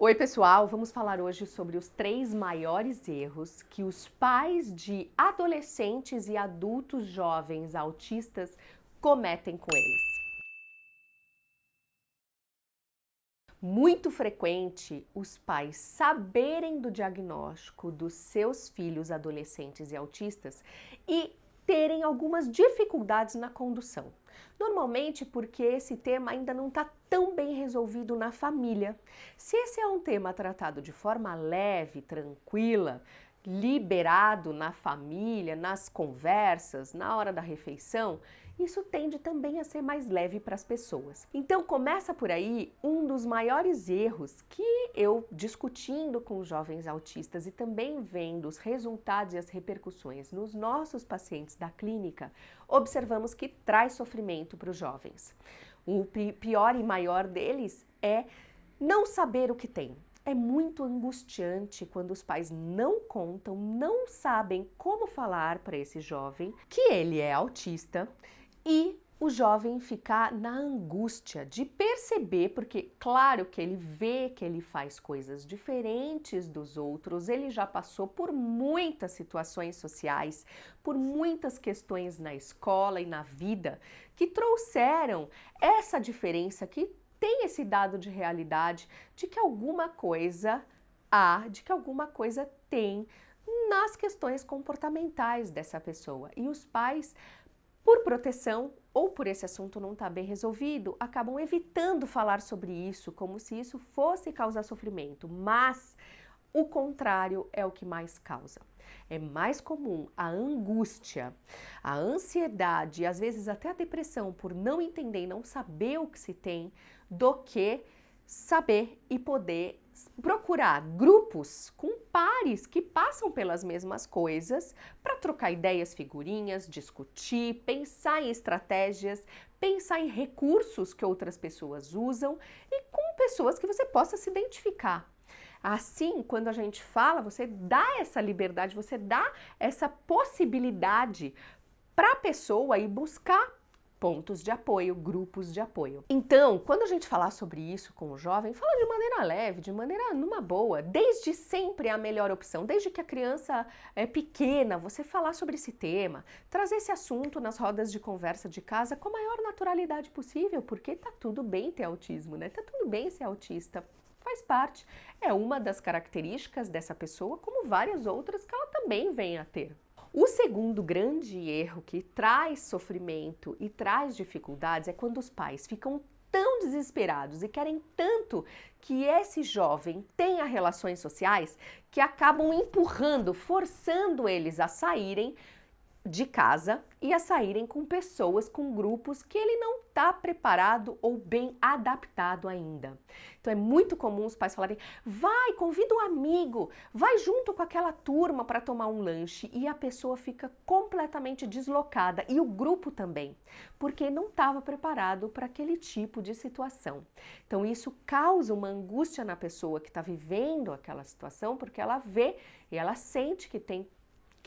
Oi pessoal, vamos falar hoje sobre os três maiores erros que os pais de adolescentes e adultos jovens autistas cometem com eles. Muito frequente os pais saberem do diagnóstico dos seus filhos adolescentes e autistas e terem algumas dificuldades na condução. Normalmente porque esse tema ainda não está tão bem resolvido na família. Se esse é um tema tratado de forma leve, tranquila, liberado na família, nas conversas, na hora da refeição, isso tende também a ser mais leve para as pessoas. Então começa por aí um dos maiores erros que eu discutindo com jovens autistas e também vendo os resultados e as repercussões nos nossos pacientes da clínica, observamos que traz sofrimento para os jovens. O pior e maior deles é não saber o que tem. É muito angustiante quando os pais não contam, não sabem como falar para esse jovem que ele é autista e o jovem ficar na angústia de perceber, porque claro que ele vê que ele faz coisas diferentes dos outros, ele já passou por muitas situações sociais, por muitas questões na escola e na vida que trouxeram essa diferença, que tem esse dado de realidade de que alguma coisa há, de que alguma coisa tem nas questões comportamentais dessa pessoa. E os pais por proteção ou por esse assunto não estar tá bem resolvido, acabam evitando falar sobre isso, como se isso fosse causar sofrimento, mas o contrário é o que mais causa. É mais comum a angústia, a ansiedade às vezes até a depressão por não entender e não saber o que se tem, do que saber e poder procurar grupos com pares que passam pelas mesmas coisas para trocar ideias, figurinhas, discutir, pensar em estratégias, pensar em recursos que outras pessoas usam e com pessoas que você possa se identificar. Assim, quando a gente fala, você dá essa liberdade, você dá essa possibilidade para a pessoa ir buscar pontos de apoio, grupos de apoio. Então, quando a gente falar sobre isso com o jovem, fala de maneira leve, de maneira numa boa, desde sempre é a melhor opção, desde que a criança é pequena, você falar sobre esse tema, trazer esse assunto nas rodas de conversa de casa com a maior naturalidade possível, porque tá tudo bem ter autismo, né? Tá tudo bem ser autista. Faz parte, é uma das características dessa pessoa, como várias outras que ela também vem a ter. O segundo grande erro que traz sofrimento e traz dificuldades é quando os pais ficam tão desesperados e querem tanto que esse jovem tenha relações sociais que acabam empurrando, forçando eles a saírem de casa e a saírem com pessoas, com grupos que ele não está preparado ou bem adaptado ainda. Então é muito comum os pais falarem, vai, convida um amigo, vai junto com aquela turma para tomar um lanche e a pessoa fica completamente deslocada e o grupo também, porque não estava preparado para aquele tipo de situação. Então isso causa uma angústia na pessoa que está vivendo aquela situação, porque ela vê e ela sente que tem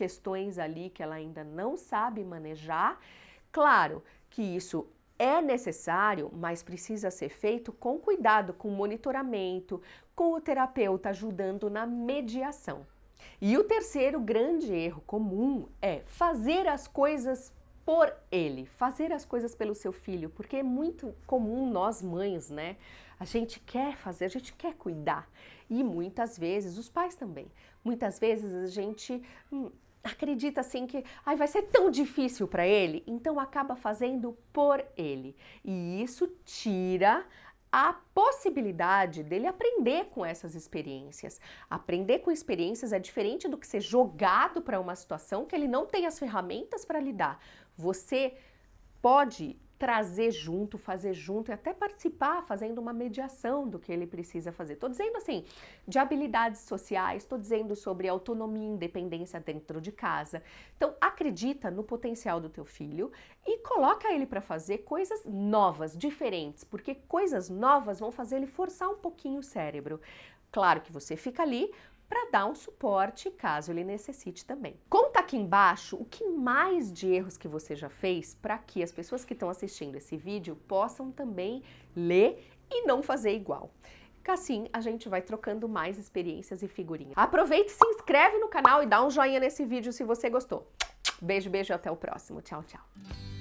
questões ali que ela ainda não sabe manejar. Claro que isso é necessário, mas precisa ser feito com cuidado, com monitoramento, com o terapeuta ajudando na mediação. E o terceiro grande erro comum é fazer as coisas por ele, fazer as coisas pelo seu filho, porque é muito comum nós mães, né? A gente quer fazer, a gente quer cuidar. E muitas vezes, os pais também, muitas vezes a gente hum, acredita assim que ai, vai ser tão difícil para ele, então acaba fazendo por ele. E isso tira a possibilidade dele aprender com essas experiências. Aprender com experiências é diferente do que ser jogado para uma situação que ele não tem as ferramentas para lidar. Você pode trazer junto, fazer junto e até participar fazendo uma mediação do que ele precisa fazer. Estou dizendo assim, de habilidades sociais, estou dizendo sobre autonomia e independência dentro de casa. Então, acredita no potencial do teu filho e coloca ele para fazer coisas novas, diferentes, porque coisas novas vão fazer ele forçar um pouquinho o cérebro. Claro que você fica ali para dar um suporte caso ele necessite também. Conta aqui embaixo o que mais de erros que você já fez para que as pessoas que estão assistindo esse vídeo possam também ler e não fazer igual. que assim a gente vai trocando mais experiências e figurinhas. Aproveite, se inscreve no canal e dá um joinha nesse vídeo se você gostou. Beijo, beijo, até o próximo. Tchau, tchau.